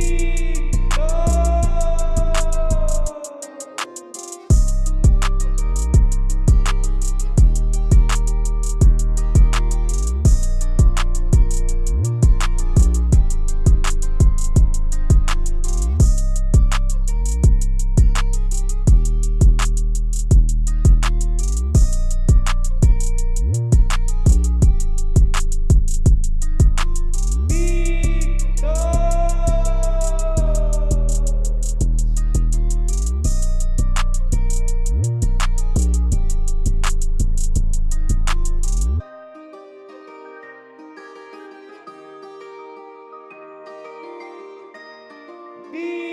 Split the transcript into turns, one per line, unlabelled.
see. be